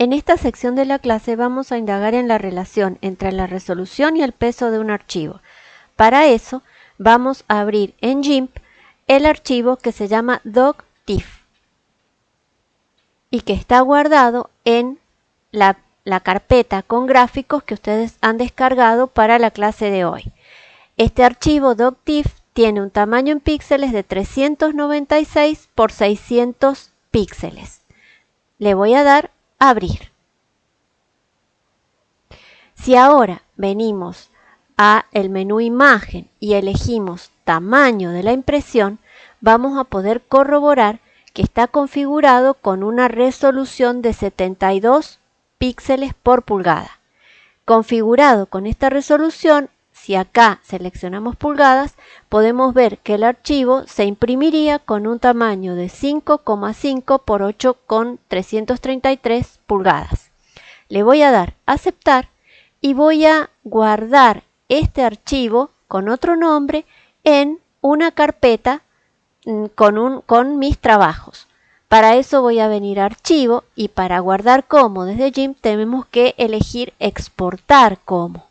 En esta sección de la clase vamos a indagar en la relación entre la resolución y el peso de un archivo. Para eso vamos a abrir en GIMP el archivo que se llama doctif y que está guardado en la, la carpeta con gráficos que ustedes han descargado para la clase de hoy. Este archivo doctif tiene un tamaño en píxeles de 396 por 600 píxeles. Le voy a dar abrir. Si ahora venimos a el menú imagen y elegimos tamaño de la impresión, vamos a poder corroborar que está configurado con una resolución de 72 píxeles por pulgada. Configurado con esta resolución, si acá seleccionamos pulgadas, podemos ver que el archivo se imprimiría con un tamaño de 5,5 por 8,333 pulgadas. Le voy a dar aceptar y voy a guardar este archivo con otro nombre en una carpeta mm, con, con mis trabajos. Para eso voy a venir a archivo y para guardar como desde GIMP tenemos que elegir exportar como.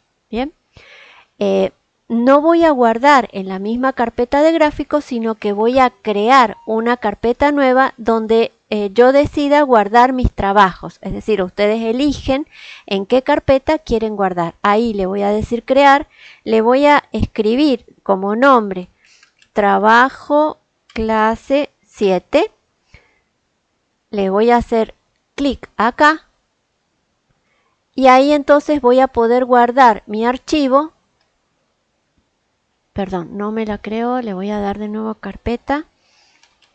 Eh, no voy a guardar en la misma carpeta de gráficos, sino que voy a crear una carpeta nueva donde eh, yo decida guardar mis trabajos. Es decir, ustedes eligen en qué carpeta quieren guardar. Ahí le voy a decir crear, le voy a escribir como nombre trabajo clase 7. Le voy a hacer clic acá y ahí entonces voy a poder guardar mi archivo perdón, no me la creo, le voy a dar de nuevo carpeta,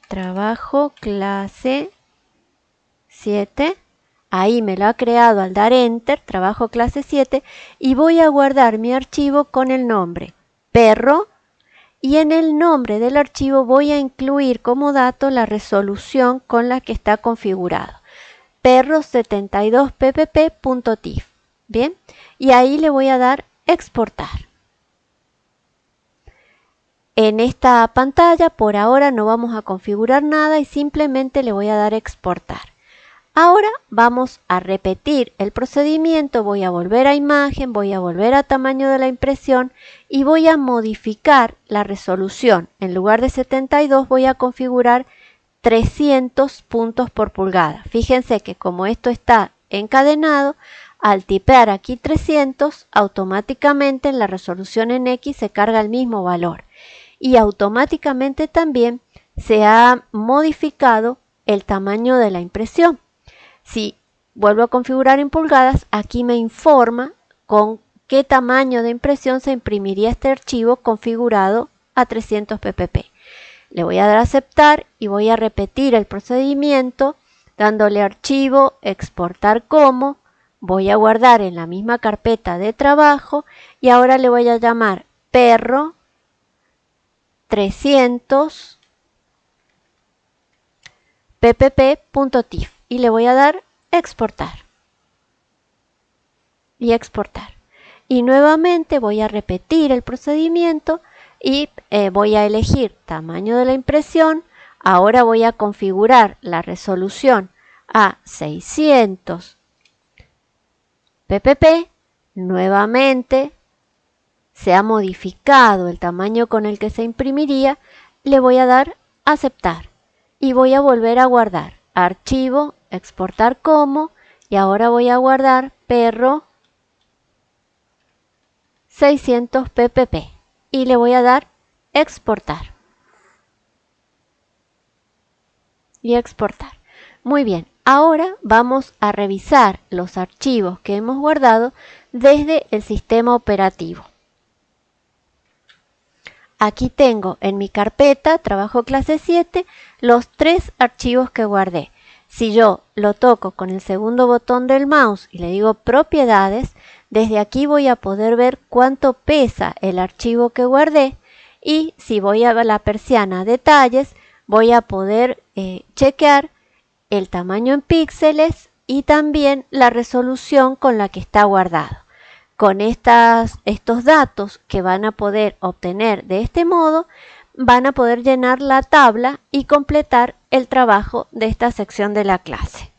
trabajo, clase 7, ahí me lo ha creado al dar enter, trabajo clase 7, y voy a guardar mi archivo con el nombre perro, y en el nombre del archivo voy a incluir como dato la resolución con la que está configurado, perro72ppp.tif, bien, y ahí le voy a dar exportar. En esta pantalla por ahora no vamos a configurar nada y simplemente le voy a dar exportar. Ahora vamos a repetir el procedimiento, voy a volver a imagen, voy a volver a tamaño de la impresión y voy a modificar la resolución. En lugar de 72 voy a configurar 300 puntos por pulgada. Fíjense que como esto está encadenado, al tipear aquí 300, automáticamente en la resolución en X se carga el mismo valor y automáticamente también se ha modificado el tamaño de la impresión. Si vuelvo a configurar en pulgadas, aquí me informa con qué tamaño de impresión se imprimiría este archivo configurado a 300 ppp. Le voy a dar a aceptar y voy a repetir el procedimiento dándole archivo, exportar como, voy a guardar en la misma carpeta de trabajo y ahora le voy a llamar perro 300 ppp.tif y le voy a dar exportar. Y exportar. Y nuevamente voy a repetir el procedimiento y eh, voy a elegir tamaño de la impresión. Ahora voy a configurar la resolución a 600 ppp nuevamente se ha modificado el tamaño con el que se imprimiría, le voy a dar aceptar y voy a volver a guardar archivo, exportar como y ahora voy a guardar perro 600 ppp y le voy a dar exportar y exportar. Muy bien, ahora vamos a revisar los archivos que hemos guardado desde el sistema operativo. Aquí tengo en mi carpeta, trabajo clase 7, los tres archivos que guardé. Si yo lo toco con el segundo botón del mouse y le digo propiedades, desde aquí voy a poder ver cuánto pesa el archivo que guardé y si voy a la persiana detalles, voy a poder eh, chequear el tamaño en píxeles y también la resolución con la que está guardado. Con estas, estos datos que van a poder obtener de este modo, van a poder llenar la tabla y completar el trabajo de esta sección de la clase.